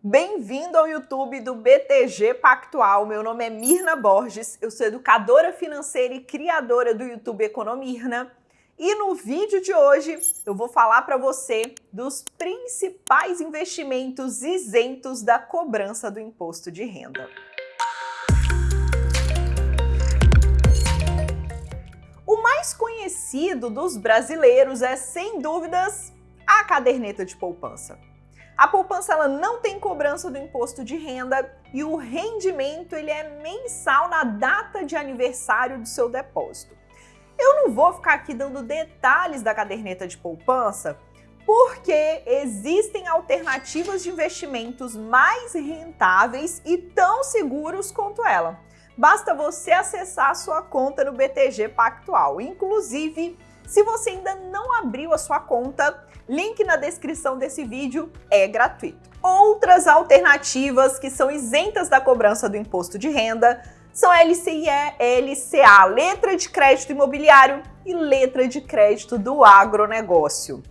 Bem-vindo ao YouTube do BTG Pactual. Meu nome é Mirna Borges, eu sou educadora financeira e criadora do YouTube Economirna. E no vídeo de hoje eu vou falar para você dos principais investimentos isentos da cobrança do imposto de renda. O mais conhecido dos brasileiros é, sem dúvidas, a caderneta de poupança. A poupança ela não tem cobrança do imposto de renda e o rendimento ele é mensal na data de aniversário do seu depósito. Eu não vou ficar aqui dando detalhes da caderneta de poupança, porque existem alternativas de investimentos mais rentáveis e tão seguros quanto ela. Basta você acessar a sua conta no BTG Pactual. Inclusive, se você ainda não abriu a sua conta, link na descrição desse vídeo é gratuito. Outras alternativas que são isentas da cobrança do imposto de renda são LCIE, LCA, letra de crédito imobiliário e letra de crédito do agronegócio.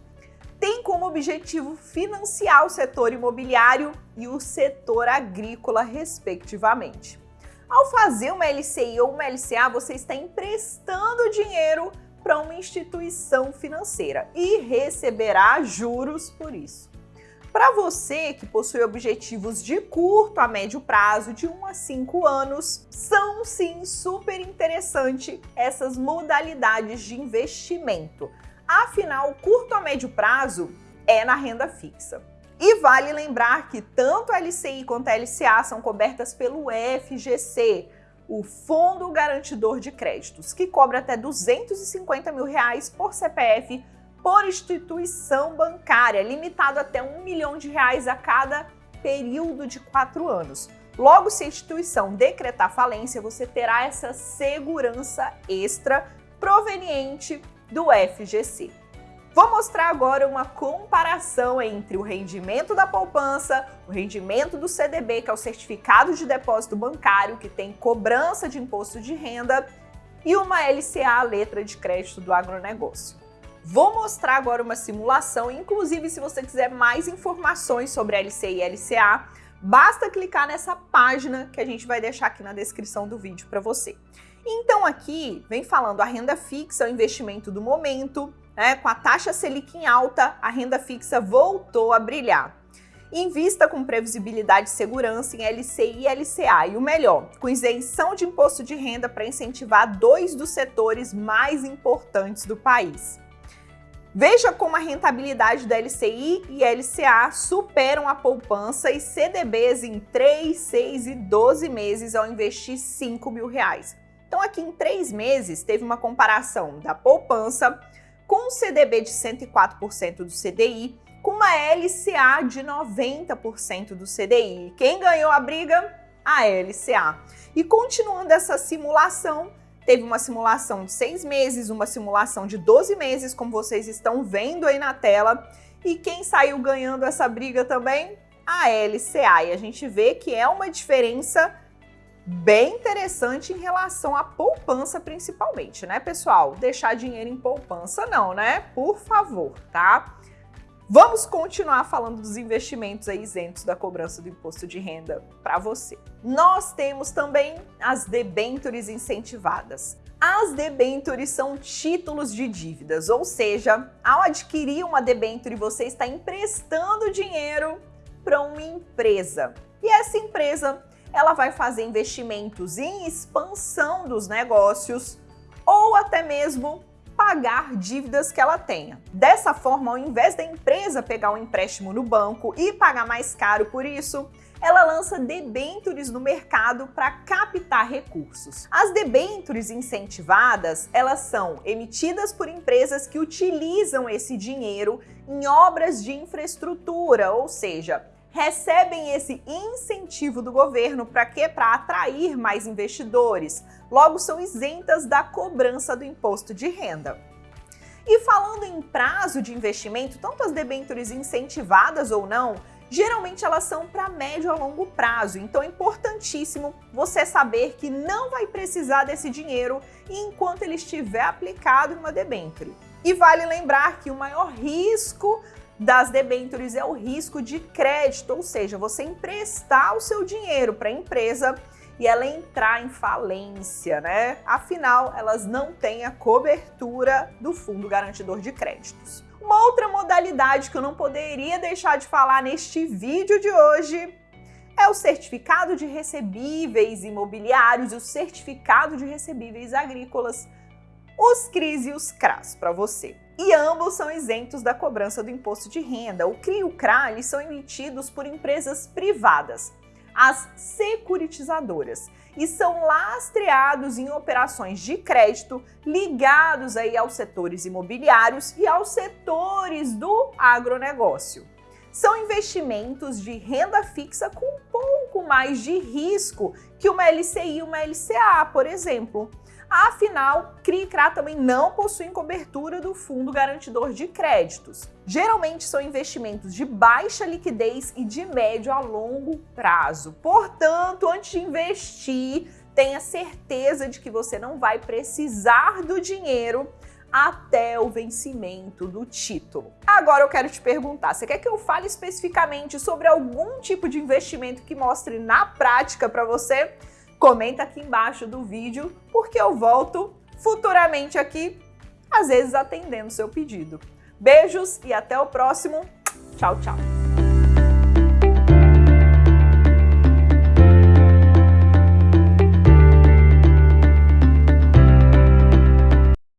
Tem como objetivo financiar o setor imobiliário e o setor agrícola, respectivamente. Ao fazer uma LCI ou uma LCA, você está emprestando dinheiro para uma instituição financeira e receberá juros por isso. Para você que possui objetivos de curto a médio prazo, de 1 a 5 anos, são sim super interessante essas modalidades de investimento. Afinal, curto a médio prazo é na renda fixa. E vale lembrar que tanto a LCI quanto a LCA são cobertas pelo FGC, o Fundo Garantidor de Créditos, que cobra até 250 mil reais por CPF por instituição bancária, limitado até um milhão de reais a cada período de quatro anos. Logo, se a instituição decretar falência, você terá essa segurança extra proveniente do FGC. Vou mostrar agora uma comparação entre o rendimento da poupança, o rendimento do CDB, que é o Certificado de Depósito Bancário, que tem cobrança de imposto de renda, e uma LCA, letra de crédito do agronegócio. Vou mostrar agora uma simulação, inclusive se você quiser mais informações sobre LCI e LCA, basta clicar nessa página que a gente vai deixar aqui na descrição do vídeo para você. Então aqui vem falando a renda fixa, o investimento do momento, né, com a taxa Selic em alta, a renda fixa voltou a brilhar. Invista com previsibilidade e segurança em LCI e LCA. E o melhor, com isenção de imposto de renda para incentivar dois dos setores mais importantes do país. Veja como a rentabilidade da LCI e LCA superam a poupança e CDBs em 3, 6 e 12 meses ao investir 5 mil reais. Então aqui em 3 meses teve uma comparação da poupança com um CDB de 104% do CDI, com uma LCA de 90% do CDI. Quem ganhou a briga? A LCA. E continuando essa simulação, teve uma simulação de 6 meses, uma simulação de 12 meses, como vocês estão vendo aí na tela. E quem saiu ganhando essa briga também? A LCA. E a gente vê que é uma diferença bem interessante em relação à poupança principalmente, né, pessoal? Deixar dinheiro em poupança não, né? Por favor, tá? Vamos continuar falando dos investimentos isentos da cobrança do imposto de renda para você. Nós temos também as debêntures incentivadas. As debêntures são títulos de dívidas, ou seja, ao adquirir uma debenture, você está emprestando dinheiro para uma empresa. E essa empresa ela vai fazer investimentos em expansão dos negócios ou até mesmo pagar dívidas que ela tenha. Dessa forma, ao invés da empresa pegar um empréstimo no banco e pagar mais caro por isso, ela lança debêntures no mercado para captar recursos. As debêntures incentivadas, elas são emitidas por empresas que utilizam esse dinheiro em obras de infraestrutura, ou seja, recebem esse incentivo do governo para quê? Para atrair mais investidores. Logo, são isentas da cobrança do imposto de renda. E falando em prazo de investimento, tanto as debêntures incentivadas ou não, geralmente elas são para médio a longo prazo, então é importantíssimo você saber que não vai precisar desse dinheiro enquanto ele estiver aplicado em uma debênture. E vale lembrar que o maior risco das debêntures é o risco de crédito, ou seja, você emprestar o seu dinheiro para a empresa e ela entrar em falência, né? Afinal, elas não têm a cobertura do Fundo Garantidor de Créditos. Uma outra modalidade que eu não poderia deixar de falar neste vídeo de hoje é o certificado de recebíveis imobiliários e o certificado de recebíveis agrícolas, os CRIs e os CRAS para você. E ambos são isentos da cobrança do imposto de renda. O CRI e o CRA eles são emitidos por empresas privadas, as securitizadoras, e são lastreados em operações de crédito ligados aí aos setores imobiliários e aos setores do agronegócio são investimentos de renda fixa com um pouco mais de risco que uma LCI e uma LCA, por exemplo. Afinal, CRI e CRA também não possuem cobertura do Fundo Garantidor de Créditos. Geralmente são investimentos de baixa liquidez e de médio a longo prazo. Portanto, antes de investir, tenha certeza de que você não vai precisar do dinheiro até o vencimento do título. Agora eu quero te perguntar, você quer que eu fale especificamente sobre algum tipo de investimento que mostre na prática para você? Comenta aqui embaixo do vídeo, porque eu volto futuramente aqui, às vezes atendendo seu pedido. Beijos e até o próximo. Tchau, tchau.